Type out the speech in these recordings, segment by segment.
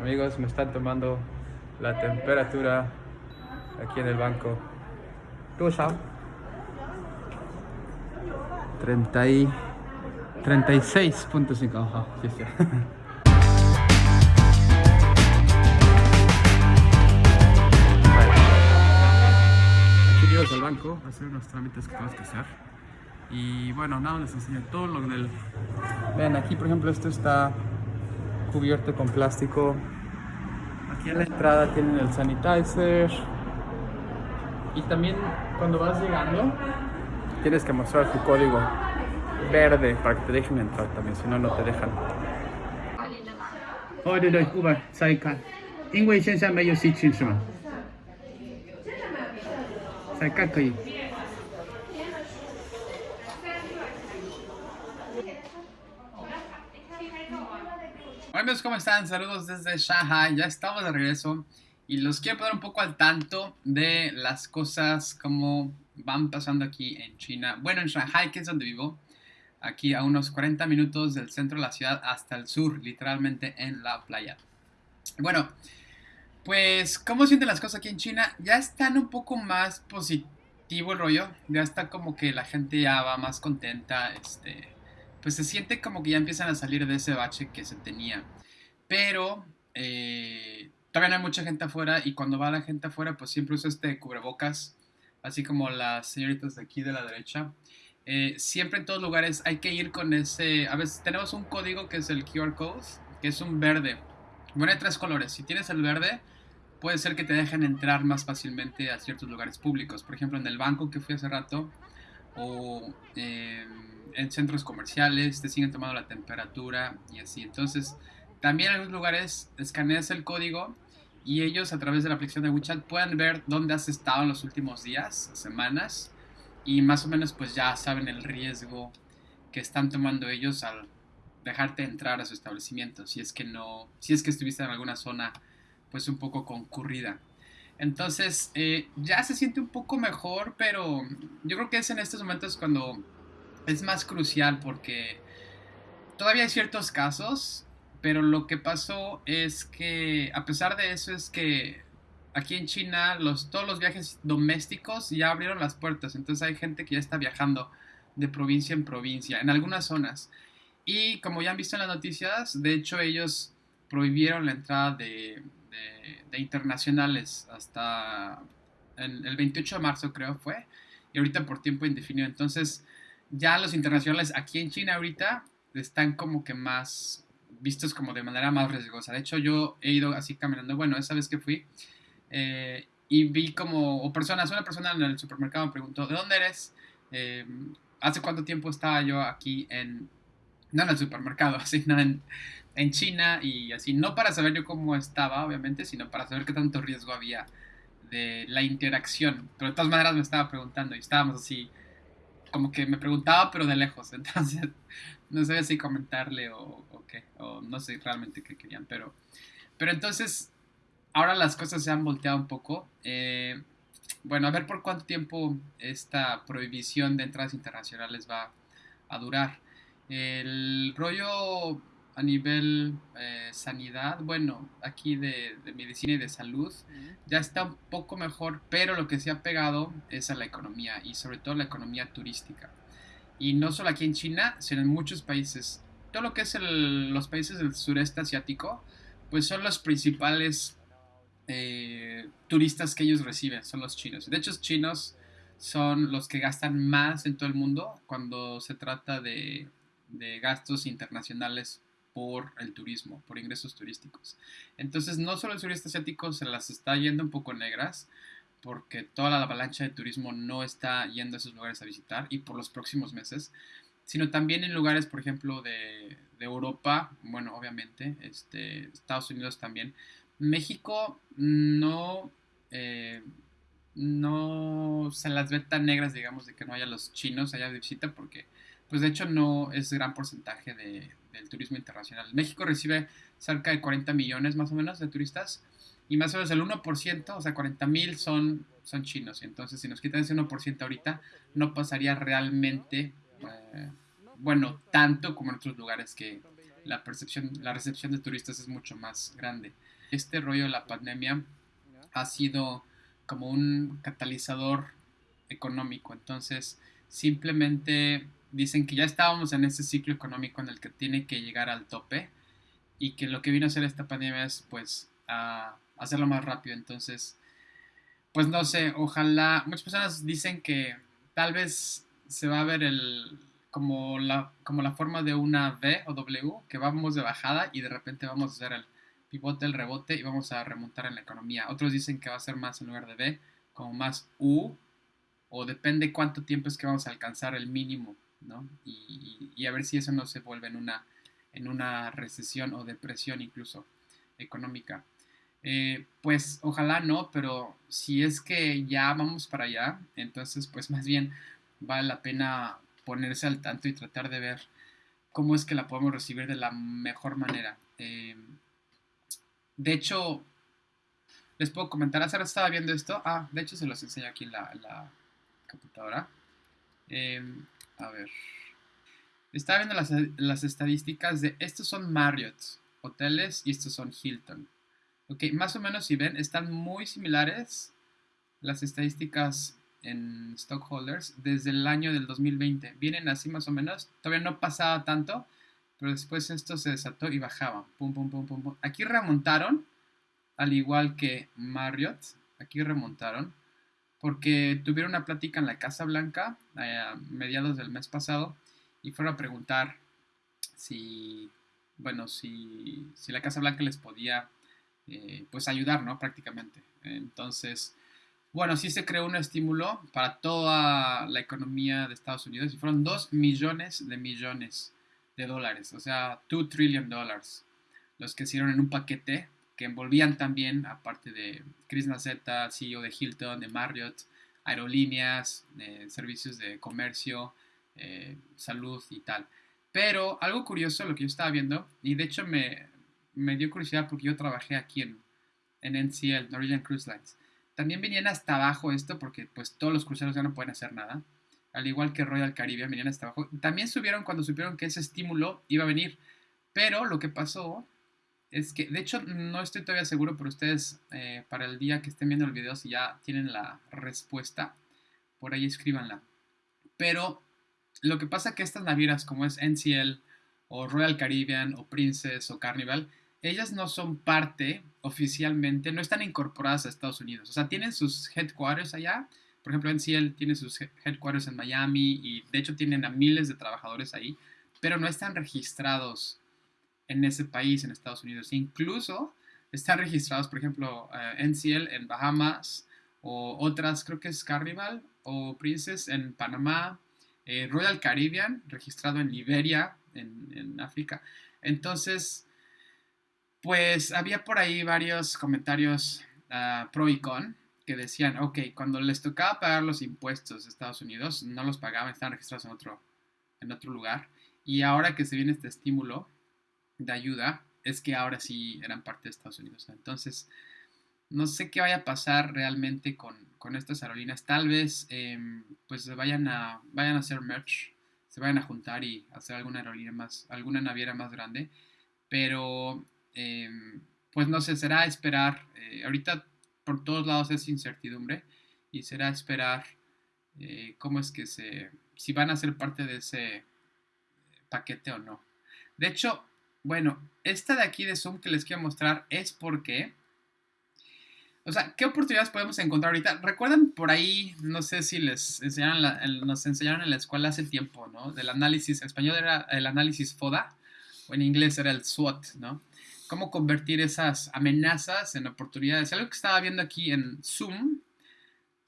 Amigos, me están tomando la temperatura aquí en el banco. ¿Tú sabes? 30 y 36.5. Ajá, sí, sí. Aquí llegas al banco a hacer unos trámites que tenemos que hacer. Y bueno, nada, les enseño todo lo del... Vean, aquí por ejemplo esto está cubierto con plástico. Aquí en la entrada tienen el sanitizer. Y también cuando vas llegando, tienes que mostrar tu código verde para que te dejen entrar también, si no, no te dejan. Uber, amigos, ¿cómo están? Saludos desde Shanghai, ya estamos de regreso y los quiero poner un poco al tanto de las cosas como van pasando aquí en China. Bueno, en Shanghai, que es donde vivo, aquí a unos 40 minutos del centro de la ciudad hasta el sur, literalmente en la playa. Bueno, pues, ¿cómo sienten las cosas aquí en China? Ya están un poco más positivo el rollo, ya está como que la gente ya va más contenta, este pues se siente como que ya empiezan a salir de ese bache que se tenía. Pero eh, todavía no hay mucha gente afuera y cuando va la gente afuera pues siempre usa este cubrebocas, así como las señoritas de aquí de la derecha. Eh, siempre en todos lugares hay que ir con ese... A veces tenemos un código que es el QR code, que es un verde. Bueno, hay tres colores. Si tienes el verde, puede ser que te dejen entrar más fácilmente a ciertos lugares públicos. Por ejemplo, en el banco que fui hace rato o eh, en centros comerciales, te siguen tomando la temperatura y así. Entonces, también en algunos lugares escaneas el código y ellos a través de la aplicación de WeChat pueden ver dónde has estado en los últimos días, semanas y más o menos pues ya saben el riesgo que están tomando ellos al dejarte entrar a su establecimiento si es que no, si es que estuviste en alguna zona pues un poco concurrida. Entonces, eh, ya se siente un poco mejor, pero yo creo que es en estos momentos cuando es más crucial porque todavía hay ciertos casos, pero lo que pasó es que, a pesar de eso, es que aquí en China los, todos los viajes domésticos ya abrieron las puertas, entonces hay gente que ya está viajando de provincia en provincia, en algunas zonas. Y como ya han visto en las noticias, de hecho ellos prohibieron la entrada de, de, internacionales hasta el, el 28 de marzo creo fue, y ahorita por tiempo indefinido. Entonces, ya los internacionales aquí en China ahorita están como que más vistos como de manera más riesgosa. De hecho, yo he ido así caminando, bueno, esa vez que fui, eh, y vi como, o personas, una persona en el supermercado me preguntó, ¿de dónde eres? Eh, ¿Hace cuánto tiempo estaba yo aquí en, no en el supermercado, así, no en, en China y así, no para saber yo cómo estaba, obviamente, sino para saber qué tanto riesgo había de la interacción. Pero de todas maneras me estaba preguntando y estábamos así como que me preguntaba, pero de lejos. Entonces, no sé si comentarle o, o, qué, o no sé realmente qué querían. Pero, pero entonces, ahora las cosas se han volteado un poco. Eh, bueno, a ver por cuánto tiempo esta prohibición de entradas internacionales va a durar. El rollo a nivel eh, sanidad, bueno, aquí de, de, medicina y de salud, ya está un poco mejor, pero lo que se ha pegado es a la economía y sobre todo la economía turística. Y no solo aquí en China, sino en muchos países. Todo lo que es el, los países del sureste asiático, pues son los principales eh, turistas que ellos reciben, son los chinos. De hecho, los chinos son los que gastan más en todo el mundo cuando se trata de, de gastos internacionales por el turismo, por ingresos turísticos. Entonces, no solo el sureste asiático se las está yendo un poco negras, porque toda la avalancha de turismo no está yendo a esos lugares a visitar y por los próximos meses, sino también en lugares, por ejemplo, de, de Europa, bueno, obviamente, este, Estados Unidos también. México no, eh, no se las ve tan negras, digamos, de que no haya los chinos allá de visita, porque, pues de hecho, no es gran porcentaje de, del turismo internacional. México recibe cerca de 40 millones más o menos de turistas y más o menos el 1%, o sea, 40 mil son, son chinos. Entonces, si nos quitan ese 1% ahorita, no pasaría realmente, eh, bueno, tanto como en otros lugares que, la percepción, la recepción de turistas es mucho más grande. Este rollo de la pandemia ha sido como un catalizador económico, entonces simplemente dicen que ya estábamos en ese ciclo económico en el que tiene que llegar al tope y que lo que vino a hacer esta pandemia es pues a hacerlo más rápido, entonces pues no sé, ojalá, muchas personas dicen que tal vez se va a ver el, como la, como la forma de una V o W, que vamos de bajada y de repente vamos a hacer el pivote, el rebote y vamos a remontar en la economía. Otros dicen que va a ser más en lugar de V, como más U, o depende cuánto tiempo es que vamos a alcanzar el mínimo, ¿no? Y, a ver si eso no se vuelve en una, en una recesión o depresión incluso económica. Eh, pues ojalá no, pero si es que ya vamos para allá, entonces pues más bien vale la pena ponerse al tanto y tratar de ver cómo es que la podemos recibir de la mejor manera. Em, de hecho, les puedo comentar, hace rato estaba viendo esto. Ah, de hecho se los enseño aquí en la, computadora. Em, a ver. Estaba viendo las, estadísticas de estos son Marriott hoteles y estos son Hilton. Ok, más o menos si ven, están muy similares las estadísticas en stockholders desde el año del 2020. Vienen así más o menos. Todavía no pasaba tanto, pero después esto se desató y bajaba. Pum, pum, pum, pum, pum. Aquí remontaron, al igual que Marriott. Aquí remontaron porque tuvieron una plática en la Casa Blanca a mediados del mes pasado y fueron a preguntar si, bueno, si, si la Casa Blanca les podía, eh, pues ayudar, ¿no? Prácticamente. Entonces, bueno, sí se creó un estímulo para toda la economía de Estados Unidos y fueron 2 millones de millones de dólares, o sea, 2 trillion dólares, los que hicieron en un paquete que envolvían también, aparte de Chris Nazeta, CEO de Hilton, de Marriott, aerolíneas, servicios de comercio, eh, salud y tal. Pero algo curioso lo que yo estaba viendo, y de hecho me, me dio curiosidad porque yo trabajé aquí en, en NCL, Norwegian Cruise Lines. También venían hasta abajo esto porque pues todos los cruceros ya no pueden hacer nada. Al igual que Royal Caribbean venían hasta abajo. También subieron cuando supieron que ese estímulo iba a venir. Pero lo que pasó es que, de hecho, no estoy todavía seguro, pero ustedes eh, para el día que estén viendo el video, si ya tienen la respuesta, por ahí escríbanla. Pero lo que pasa es que estas navieras como es NCL o Royal Caribbean o Princess o Carnival, ellas no son parte oficialmente, no están incorporadas a Estados Unidos. O sea, tienen sus headquarters allá. Por ejemplo, NCL tiene sus headquarters en Miami y de hecho tienen a miles de trabajadores ahí, pero no están registrados en ese país, en Estados Unidos. Incluso están registrados, por ejemplo, uh, NCL en Bahamas o otras, creo que es Carnival o Princess en Panamá, eh, Royal Caribbean registrado en Liberia, en, en África. Entonces, pues había por ahí varios comentarios ah, pro y con que decían, ok, cuando les tocaba pagar los impuestos de Estados Unidos, no los pagaban, estaban registrados en otro, en otro lugar. Y ahora que se viene este estímulo de ayuda, es que ahora sí eran parte de Estados Unidos. Entonces, no sé qué vaya a pasar realmente con, estas aerolíneas. Tal vez em, pues vayan a, vayan a hacer merch, se vayan a juntar y hacer alguna aerolínea más, alguna naviera más grande. Pero Em, pues no sé, será esperar. Eh, ahorita por todos lados es incertidumbre y será esperar eh, cómo es que se, si van a ser parte de ese paquete o no. De hecho, bueno, esta de aquí de Zoom que les quiero mostrar es porque, o sea, ¿qué oportunidades podemos encontrar ahorita? Recuerdan por ahí, no sé si les enseñaron, nos enseñaron en la escuela hace tiempo, ¿no? Del análisis, en español era el análisis FODA, o en inglés era el SWOT, ¿no? cómo convertir esas amenazas en oportunidades. Algo que estaba viendo aquí en Zoom,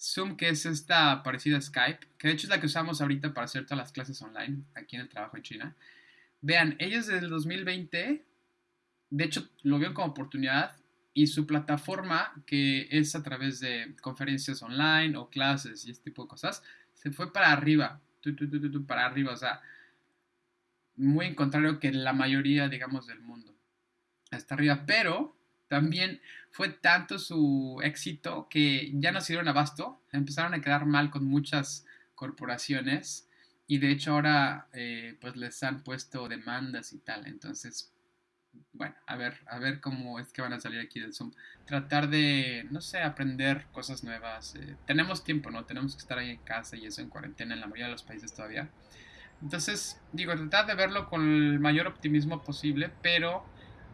Zoom que es esta parecida a Skype, que de hecho es la que usamos ahorita para hacer todas las clases online aquí en el trabajo en China. Vean, ellos desde el 2020, de hecho lo vieron como oportunidad y su plataforma, que es a través de conferencias online o clases y este tipo de cosas, se fue para arriba, para arriba, o sea, muy en contrario que la mayoría, digamos, del mundo hasta arriba, pero también fue tanto su éxito que ya no se dieron abasto, empezaron a quedar mal con muchas corporaciones y de hecho ahora eh, pues les han puesto demandas y tal. Entonces, bueno, a ver, a ver cómo es que van a salir aquí del Zoom. Tratar de, no sé, aprender cosas nuevas. Eh, tenemos tiempo, ¿no? Tenemos que estar ahí en casa y eso en cuarentena en la mayoría de los países todavía. Entonces, digo, tratar de verlo con el mayor optimismo posible, pero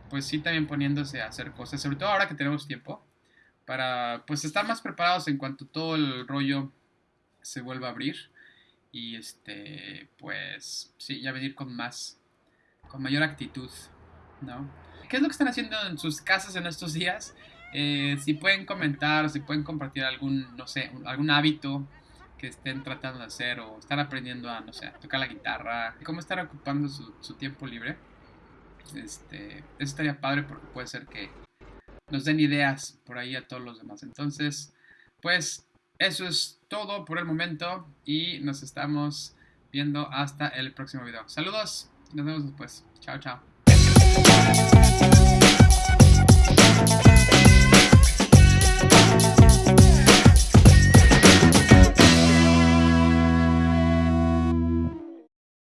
pues sí también poniéndose a hacer cosas, sobre todo ahora que tenemos tiempo, para pues estar más preparados en cuanto todo el rollo se vuelva a abrir y este pues sí, ya venir con más, con mayor actitud, ¿no? ¿Qué es lo que están haciendo en sus casas en estos días? Eh, si pueden comentar, si pueden compartir algún, no sé, algún hábito que estén tratando de hacer o estar aprendiendo a, no sé, tocar la guitarra, cómo estar ocupando su, tiempo libre. Este, eso estaría padre porque puede ser que nos den ideas por ahí a todos los demás. Entonces, pues eso es todo por el momento y nos estamos viendo hasta el próximo video. Saludos nos vemos después. Chao, chao.